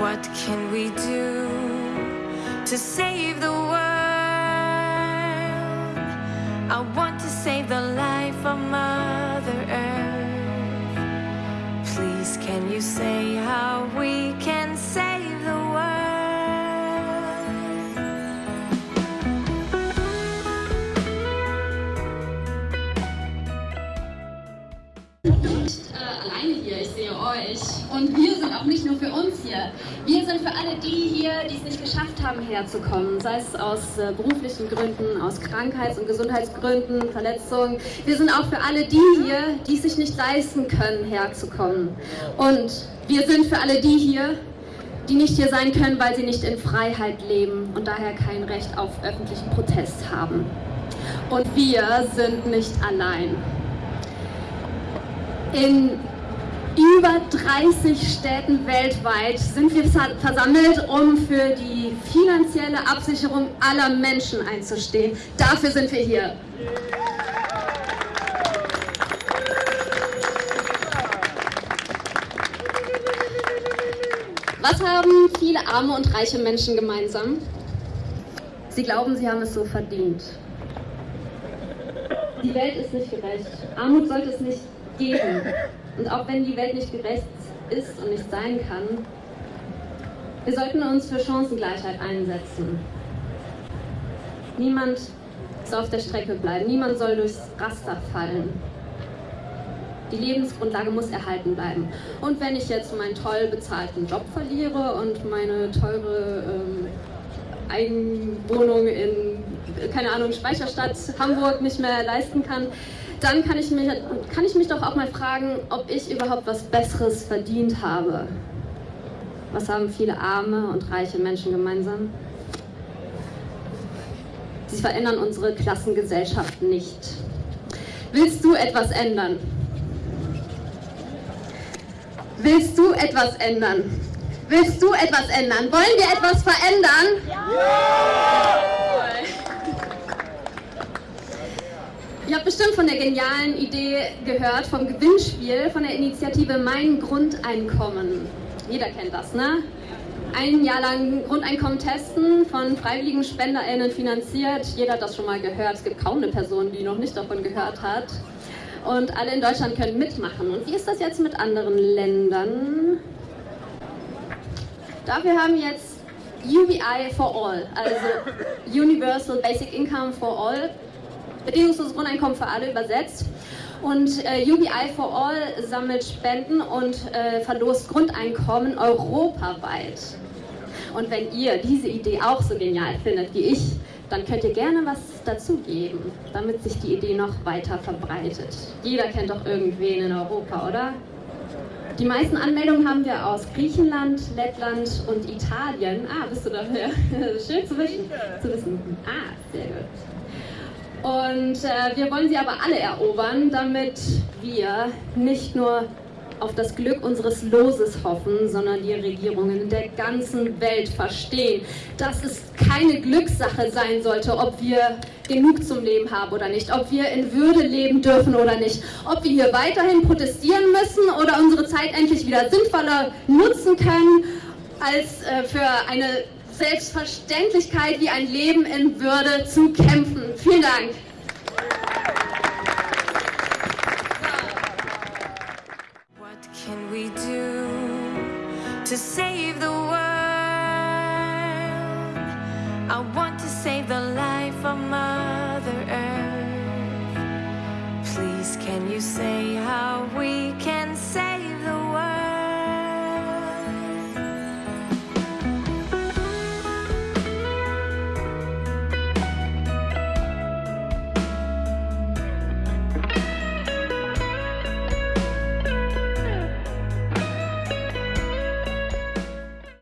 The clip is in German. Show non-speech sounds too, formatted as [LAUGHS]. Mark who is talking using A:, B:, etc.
A: What can we do to save the world? I want to save the life of Mother Earth. Please, can you say how we can
B: nicht äh, alleine hier, ich sehe euch. Und wir sind auch nicht nur für uns hier. Wir sind für alle die hier, die es nicht geschafft haben, herzukommen. Sei es aus äh, beruflichen Gründen, aus Krankheits- und Gesundheitsgründen, Verletzungen. Wir sind auch für alle die hier, die es sich nicht leisten können, herzukommen. Und wir sind für alle die hier, die nicht hier sein können, weil sie nicht in Freiheit leben und daher kein Recht auf öffentlichen Protest haben. Und wir sind nicht allein. In über 30 Städten weltweit sind wir versa- versammelt, um für die finanzielle Absicherung aller Menschen einzustehen. Dafür sind wir hier. Was haben viele arme und reiche Menschen gemeinsam? Sie glauben, sie haben es so verdient. Die Welt ist nicht gerecht. Armut sollte es nicht geben. Und auch wenn die Welt nicht gerecht ist und nicht sein kann, wir sollten uns für Chancengleichheit einsetzen. Niemand soll auf der Strecke bleiben, niemand soll durchs Raster fallen. Die Lebensgrundlage muss erhalten bleiben. Und wenn ich jetzt meinen toll bezahlten Job verliere und meine teure ähm, Eigenwohnung in, keine Ahnung, Speicherstadt, Hamburg nicht mehr leisten kann, dann kann ich, mich, kann ich mich doch auch mal fragen, ob ich überhaupt was Besseres verdient habe. Was haben viele arme und reiche Menschen gemeinsam? Sie verändern unsere Klassengesellschaft nicht. Willst du etwas ändern? Willst du etwas ändern? Willst du etwas ändern? Wollen wir etwas verändern? Ihr habt bestimmt von der genialen Idee gehört, vom Gewinnspiel, von der Initiative Mein Grundeinkommen. Jeder kennt das, ne? Ein Jahr lang Grundeinkommen testen, von freiwilligen SpenderInnen finanziert. Jeder hat das schon mal gehört. Es gibt kaum eine Person, die noch nicht davon gehört hat. Und alle in Deutschland können mitmachen. Und wie ist das jetzt mit anderen Ländern? Dafür haben jetzt UBI for All, also Universal Basic Income for All, bedingungsloses Grundeinkommen für alle übersetzt. Und äh, UBI for All sammelt Spenden und äh, verlost Grundeinkommen europaweit. Und wenn ihr diese Idee auch so genial findet wie ich, dann könnt ihr gerne was dazugeben, damit sich die Idee noch weiter verbreitet. Jeder kennt doch irgendwen in Europa, oder? Die meisten Anmeldungen haben wir aus Griechenland, Lettland und Italien. Ah, bist du dafür? [LAUGHS] Schön zu wissen. Zu wissen. Ah, sehr gut. Und äh, wir wollen sie aber alle erobern, damit wir nicht nur auf das Glück unseres Loses hoffen, sondern die Regierungen der ganzen Welt verstehen, dass es keine Glückssache sein sollte, ob wir genug zum Leben haben oder nicht, ob wir in Würde leben dürfen oder nicht, ob wir hier weiterhin protestieren müssen oder unsere Zeit endlich wieder sinnvoller nutzen können, als äh, für eine Selbstverständlichkeit wie ein Leben in Würde zu kämpfen. Vielen Dank.
A: What can we do to save the world? I want to save the life of Mother Earth. Please, can you say